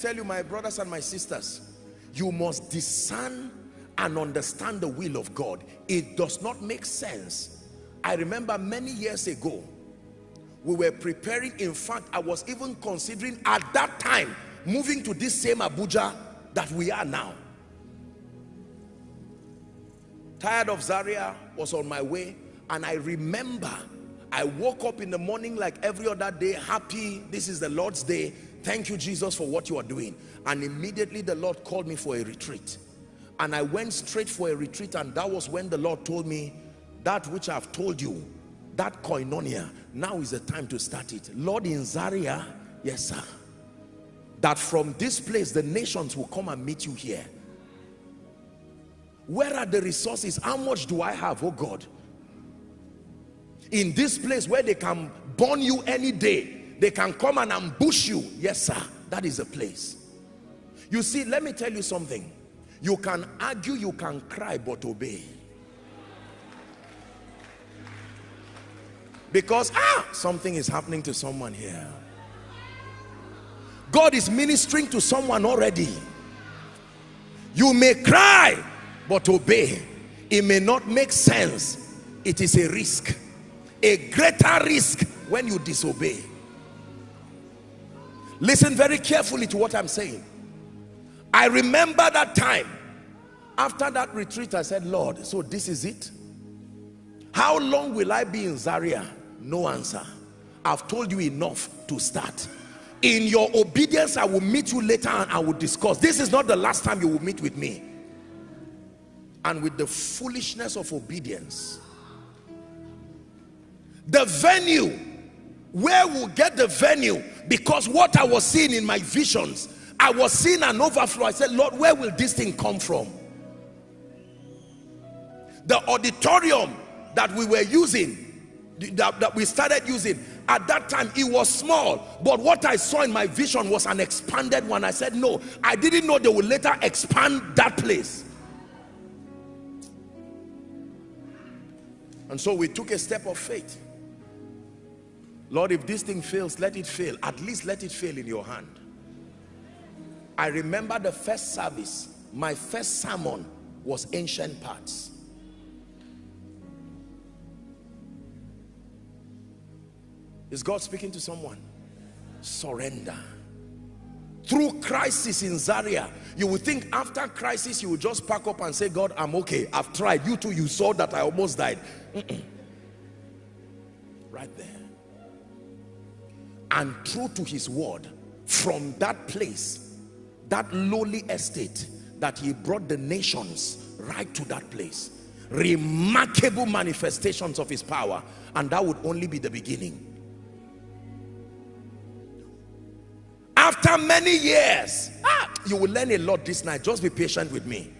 tell you my brothers and my sisters you must discern and understand the will of God. It does not make sense. I remember many years ago we were preparing. In fact I was even considering at that time moving to this same Abuja that we are now. Tired of Zaria was on my way and I remember I woke up in the morning like every other day happy this is the Lord's day thank you Jesus for what you are doing. And immediately the Lord called me for a retreat. And I went straight for a retreat and that was when the Lord told me that which I've told you that koinonia now is the time to start it. Lord in Zaria yes sir. That from this place the nations will come and meet you here. Where are the resources? How much do I have oh God? In this place where they can burn you any day they can come and ambush you. Yes sir. That is a place. You see let me tell you something. You can argue you can cry but obey. Because ah something is happening to someone here. God is ministering to someone already. You may cry but obey. It may not make sense. It is a risk. A greater risk when you disobey listen very carefully to what I'm saying. I remember that time. After that retreat I said Lord so this is it? How long will I be in Zaria? No answer. I've told you enough to start. In your obedience I will meet you later and I will discuss. This is not the last time you will meet with me. And with the foolishness of obedience the venue where we'll get the venue? Because what I was seeing in my visions I was seeing an overflow. I said Lord where will this thing come from? The auditorium that we were using that, that we started using at that time it was small. But what I saw in my vision was an expanded one. I said no I didn't know they would later expand that place. And so we took a step of faith Lord if this thing fails let it fail at least let it fail in your hand I remember the first service my first sermon was ancient paths Is God speaking to someone? Surrender. Through crisis in Zaria, you would think after crisis you would just pack up and say, God, I'm okay. I've tried. You too, you saw that I almost died. Right there. And true to his word, from that place, that lowly estate, that he brought the nations right to that place. Remarkable manifestations of his power. And that would only be the beginning. after many years ah, you will learn a lot this night just be patient with me